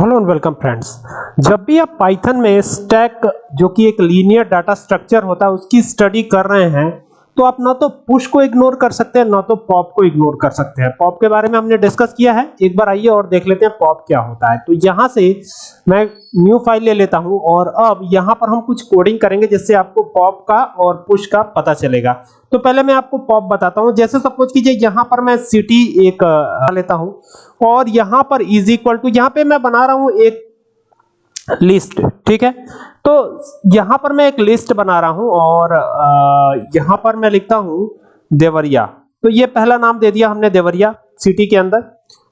Hello and welcome friends. जब भी आप पाइथन में स्टैक जो कि एक लीनियर डाटा स्ट्रक्चर होता है, उसकी स्टडी कर रहे हैं तो आप ना तो पुश को इग्नोर कर सकते हैं, ना तो पॉप को इग्नोर कर सकते हैं। पॉप के बारे में हमने डिस्कस किया है। एक बार आइए और देख लेते हैं पॉप क्या होता है। तो यहाँ से मैं न्यू फ़ाइल ले लेता हूँ और अब यहाँ पर हम कुछ कोडिंग करेंगे जिससे आपको पॉप का और पुश का पता चलेगा। तो पहले मैं आपको पॉप बताता हूँ। जैसे सपोज़ कीजिए यहाँ पर मैं सिटी एक लेता हूँ और यहाँ पर इज़ इक्वल टू यहाँ पे मैं बना रहा हूँ एक लिस्ट ठीक है? तो यहाँ पर मैं एक लिस्ट बना रहा हूँ और यहाँ पर मैं लिखता हूँ देवरिया। तो ये पहला नाम दे दिया हमने देवरिया सिटी के अंदर।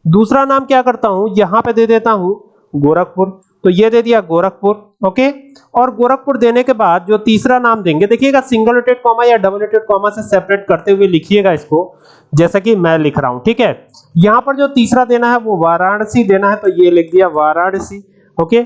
दूसरा नाम क्या करता हूँ? यहाँ पे दे देता हूँ गोरखपुर। तो ये दे दिया गोरखपुर, ओके? और गोरखपुर देने के बाद जो तीसरा नाम देंगे, देखिएगा सिंगल रोटेड कॉमा या डबल रोटेड कॉमा से सेपरेट करते हुए लिखिएगा इसको, जैसा कि मैं लिख रहा हूँ, ठीक है? यहाँ पर जो तीसरा देना है वो वाराणसी देना है तो ये लिख दिया वाराणसी, ओके?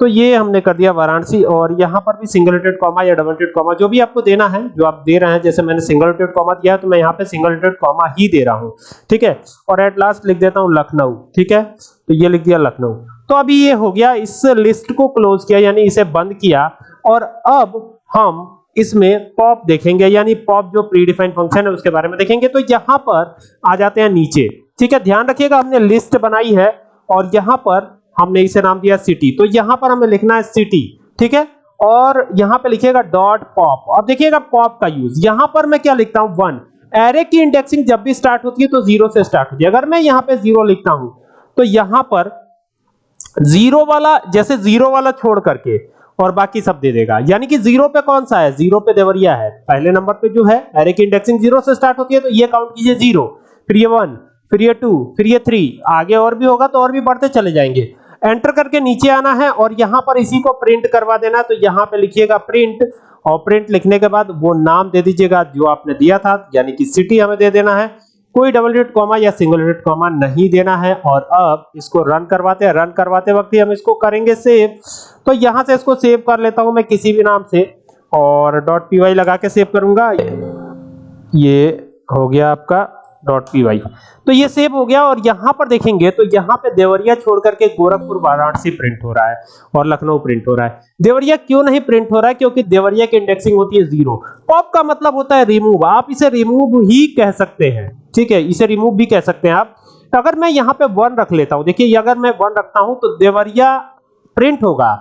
तो ये हमने कर दिया वाराणसी और यहाँ पर भी सिंगल रेटेड कॉमा या डबल रेटेड कॉमा जो भी आपको देना है, जो आप दे रहे हैं, जैसे मैंने सिंगल रेटेड कॉमा दिया तो मैं यहाँ पे सिंगल रेटेड कॉमा ही दे रहा हूँ, ठीक है? और एट लास्ट लिख देता हूँ लखनऊ, ठीक है? तो ये लिख दिया लखनऊ। तो अभी ये हो गया, इस लिस्ट को क्लोज किया, यानी इसे बंद किया, और अब हम इसमें पॉप देखेंगे, यानी पॉप जो प्री डिफाइंड फ़ंक्शन है, उसके बारे में देखेंगे। तो यहाँ पर आ जाते हैं नीचे, ठीक है? ध्यान रखिएगा, हमने लिस्ट बनाई है, और यहाँ पर हमने इसे नाम दिया सिटी तो यहाँ पर हमें लिखना है सिटी ठीक है? और यहाँ पे लिखिएगा डॉट पॉप अब देखिएगा पॉप का यूज़ यहाँ पर मैं क्या लिखता हूँ? वन एरे की इंडेक्सिंग जब भी स्टार्ट होती है तो ज़ीरो से स्टार्ट होती है। अगर मैं यहाँ पे ज़ीरो लिखता हूँ तो यहाँ पर ज़ीरो वाला, जैसे ज़ीरो वाला छोड़ करके, और बाकी सब दे देगा। यानी कि ज़ीरो पे कौन सा है? ज़ीरो पे देवरिया है। पहले नंबर पे जो है एरे की इंडेक्सिंग ज़ीरो से स्टार्ट होती है तो ये काउंट कीजिए ज़ीरो फिर ये वन फिर ये टू फिर ये थ्री आगे और भी होगा तो और भी बढ़ते चले जाएँगे। एंटर करके नीचे आना है और यहाँ पर इसी को प्रिंट करवा देना तो यहाँ पे लिखिएगा प्रिंट और प्रिंट लिखने के बाद वो नाम दे दीजिएगा जो आपने दिया था, यानी कि सिटी हमें दे देना है। कोई डबल डेट कॉमा या सिंगल डेट कॉमा नहीं देना है और अब इसको रन करवाते हैं। रन करवाते वक्त ही हम इसको करेंगे सेव तो यहाँ से इसको सेव कर लेता हूँ मैं किसी भी नाम से और पी लगा के सेव करूँगा। ये हो गया आपका डॉट पी वाई तो ये सेव हो गया और यहाँ पर देखेंगे तो यहाँ पे देवरिया छोड़ करके गोरखपुर, वाराणसी प्रिंट हो रहा है और लखनऊ प्रिंट हो रहा है। देवरिया क्यों नहीं प्रिंट हो रहा है? क्योंकि देवरिया की इंडेक्सिंग होती है ज़ीरो पॉप का मतलब होता है रिमूव आप इसे रिमूव ही कह सकते हैं। ठीक है, इसे रिमूव भी कह सकते हैं आप। अगर मैं यहाँ पे वन रख लेता हूँ, देखिए अगर मैं वन रखता हूँ तो देवरिया प्रिंट होगा।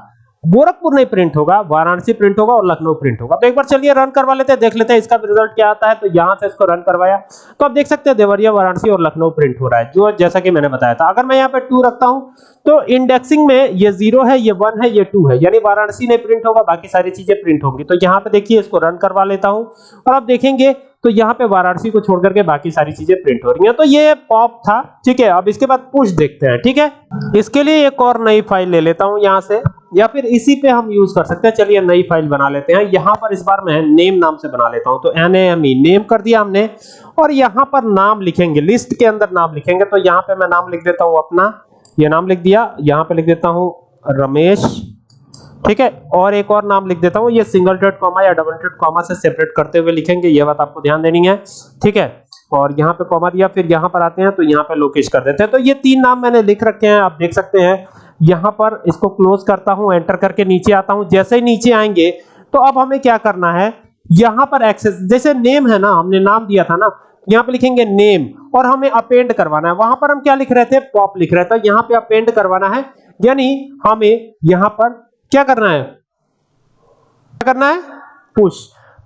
गोरखपुर नहीं प्रिंट होगा, वाराणसी प्रिंट होगा और लखनऊ प्रिंट होगा। तो एक बार चलिए रन करवा लेते हैं, देख लेते हैं इसका रिज़ल्ट क्या आता है। तो यहाँ से इसको रन करवाया। तो आप देख सकते हैं देवरिया, वाराणसी और लखनऊ प्रिंट हो रहा है, जो जैसा कि मैंने बताया था। अगर मैं यहाँ पे टू रखता हूँ तो इंडेक्सिंग में ये ज़ीरो है, ये वन है, ये टू है। यानी वाराणसी नहीं प्रिंट होगा, बाकी सारी चीज़ें प्रिंट होंगी। तो यहाँ पे देखिए इसको रन करवा लेता हूँ। और आप देखेंगे तो यहाँ पे वाराणसी को छोड़ करके बाकी सारी चीज़ें प्रिंट हो रही हैं। तो ये पॉप था, ठीक है? अब इसके बाद पुश देखते हैं, ठीक है? इसके लिए एक और नई फ़ाइल ले लेता हूँ यहाँ से, या फिर इसी पे हम यूज़ कर सकते हैं। चलिए नई फ़ाइल बना लेते हैं। यहाँ पर इस बार मैं नेम नाम से बना लेता हूँ। तो एन एम ई नेम कर दिया हमने। और यहाँ पर नाम लिखेंगे लिस्ट के अंदर नाम लिखेंगे। तो यहाँ पे मैं नाम लिख देता हूँ अपना। ये नाम लिख दिया, यहाँ पे लिख देता हूँ रमेश। ठीक है, और एक और नाम लिख देता हूँ, ये सिंगल डॉट कॉमा या डबल डॉट कॉमा से सेपरेट करते हुए लिखेंगे, ये बात आपको ध्यान देनी है, ठीक है? और यहाँ पे कॉमा दिया, फिर यहाँ पर आते हैं तो यहाँ पे लोकेश कर देते हैं। तो ये तीन नाम मैंने लिख रखे हैं, आप देख सकते हैं। यहाँ पर इसको क्लोज करता हूँ एंटर करके नीचे आता हूँ, जैसे ही नीचे आएँगे तो अब हमें क्या करना है? यहाँ पर एक्सेस जैसे नेम है ना, हमने नाम दिया था ना, यहाँ पे लिखेंगे नेम और हमें अपेंड करवाना है। वहाँ पर हम क्या लिख रहे थे? पॉप लिख रहे थे यहाँ पे अपेंड करवाना है, यानी हमें यहाँ पर क्या करना है? क्या करना है? पुश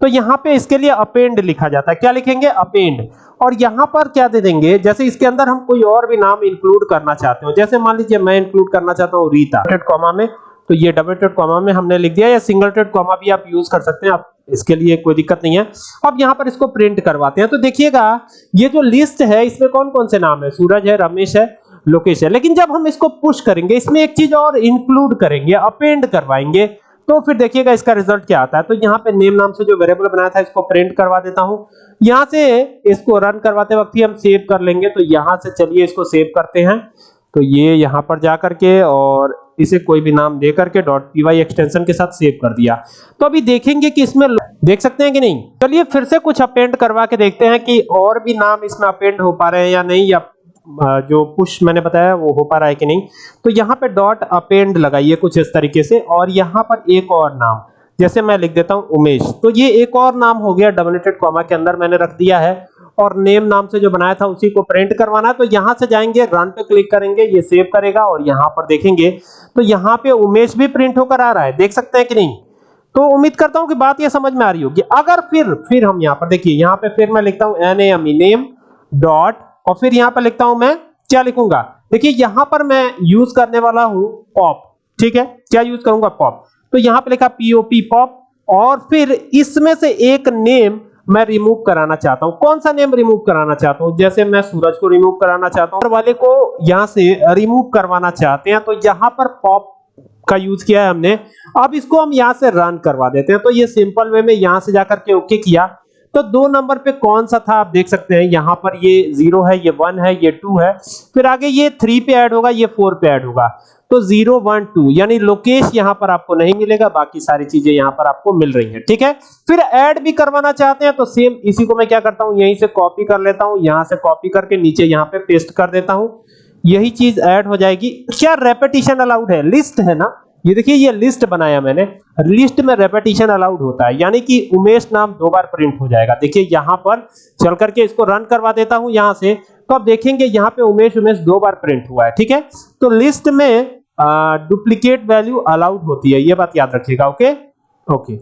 तो यहाँ पे इसके लिए अपेंड लिखा जाता है। क्या लिखेंगे? अपेंड और यहाँ पर क्या दे देंगे? जैसे इसके अंदर हम कोई और भी नाम इंक्लूड करना चाहते हो। जैसे मान लीजिए मैं इंक्लूड करना चाहता हूँ रीता कॉमा में। तो ये डबल टेड कॉमा में हमने लिख दिया। या सिंगल टेड कॉमा भी आप यूज़ कर सकते हैं। आप इसके लिए कोई दिक्कत नहीं है। अब यहाँ पर इसको प्रिंट करवाते हैं। तो देखिएगा, ये जो लिस्ट है, इसमें कौन कौन से नाम है? सूरज है, रमेश है लोकेश है लेकिन जब हम इसको पुश करेंगे, इसमें एक चीज़ और इंक्लूड करेंगे अपेंड करवाएँगे तो फिर देखिएगा इसका रिज़ल्ट क्या आता है। तो यहाँ पे नेम नाम से जो वेरिएबल बनाया था, इसको प्रिंट करवा देता हूँ। यहाँ से इसको रन करवाते वक्त ही हम सेव कर लेंगे। तो यहाँ से चलिए इसको सेव करते हैं। तो ये यहाँ पर जा करके और इसे कोई भी नाम दे करके डॉट पी एक्सटेंशन के साथ सेव कर दिया। तो अभी देखेंगे कि इसमें देख सकते हैं कि नहीं? चलिए फिर से कुछ अपेंड करवा के देखते हैं कि और भी नाम इसमें अपेंड हो पा रहे हैं या नहीं, या जो पुश मैंने बताया, वो हो पा रहा है कि नहीं? तो यहाँ पे डॉट अपेंड लगाइए कुछ इस तरीके से, और यहाँ पर एक और नाम। जैसे मैं लिख देता हूँ उमेश। तो ये एक और नाम हो गया डबलेटेड कॉमा के अंदर मैंने रख दिया है, और नेम नाम से जो बनाया था, उसी को प्रिंट करवाना। तो यहाँ से जाएँगे रन पे क्लिक करेंगे, ये सेव करेगा, और यहाँ पर देखेंगे। तो यहाँ पे उमेश भी प्रिंट होकर आ रहा है। देख सकते हैं कि नहीं? तो उम्मीद करता हूँ कि बात ये समझ में आ रही होगी। अगर फिर फिर हम यहाँ पर देखिए, यहाँ पे फिर मैं लिखता हूँ एन एम नेम डॉट और फिर यहाँ पर लिखता हूँ मैं, क्या लिखूँगा? देखिए, यहाँ पर मैं यूज़ करने वाला हूँ पॉप ठीक है? क्या यूज़ करूँगा? पॉप तो यहाँ पे लिखा पीओपी पॉप और फिर इसमें से एक नेम मैं रिमूव कराना चाहता हूँ। कौन सा नेम रिमूव कराना चाहता हूँ? जैसे मैं सूरज को रिमूव कराना चाहता हूँ। वाले को यहाँ से रिमूव करवाना चाहते हैं तो यहाँ पर पॉप का यूज़ किया है हमने। अब इसको हम यहाँ से रन करवा देते हैं। तो ये सिंपल वे में यहाँ से जाकर के ओके किया। तो दो नंबर पे कौन सा था आप देख सकते हैं। यहाँ पर ये ज़ीरो है, ये वन है, ये टू है। फिर आगे ये थ्री पे ऐड होगा, ये फोर पे ऐड होगा। तो ज़ीरो, वन, टू, यानी लोकेश यहाँ पर आपको नहीं मिलेगा, बाकी सारी चीज़ें यहाँ पर आपको मिल रही हैं, ठीक है? फिर ऐड भी करवाना चाहते हैं तो सेम इसी को मैं क्या करता हूँ, यहीं से कॉपी कर लेता हूँ, यहाँ से कॉपी करके नीचे यहाँ पे पेस्ट कर देता हूँ। यही चीज़ ऐड हो जाएगी। क्या रेपिटेशन अलाउड है? लिस्ट है ना? ये देखिए, ये लिस्ट बनाया मैंने। लिस्ट में रेपिटेशन अलाउड होता है। यानी कि उमेश नाम दो बार प्रिंट हो जाएगा। देखिए, यहाँ पर चल करके इसको रन करवा देता हूँ यहाँ से। तो आप देखेंगे, यहाँ पे उमेश उमेश दो बार प्रिंट हुआ है, ठीक है? तो लिस्ट में डुप्लीकेट वैल्यू अलाउड होती है। ये बात याद रखिएगा ओके ओके